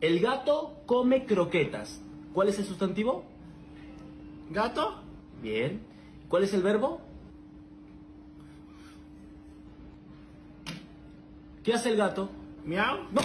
El gato come croquetas. ¿Cuál es el sustantivo? ¿Gato? Bien. ¿Cuál es el verbo? ¿Qué hace el gato? ¿Miau? No.